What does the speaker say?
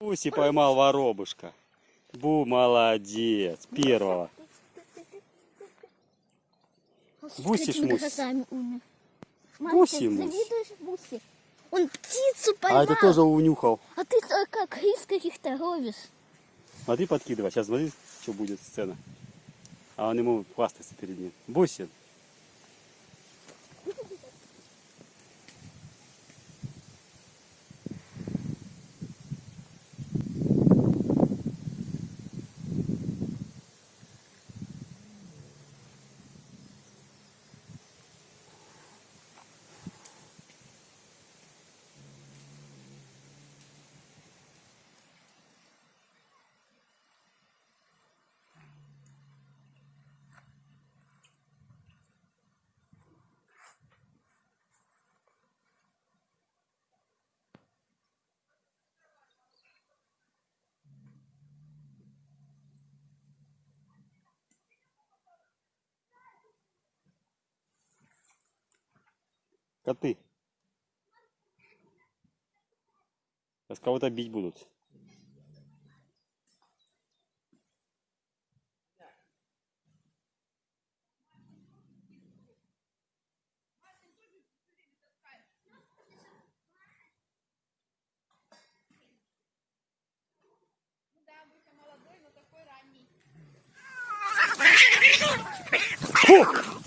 Буси поймал воробушка. Бу, молодец. Первого. Буси шмуси. Буси муси. Буси? Он птицу поймал. А это тоже унюхал. А ты как рис каких-то ловишь. Смотри, подкидывай. Сейчас смотри, что будет сцена. А он ему хвастается перед ним. Бусин. Коты. Сейчас кого-то бить будут. Фу!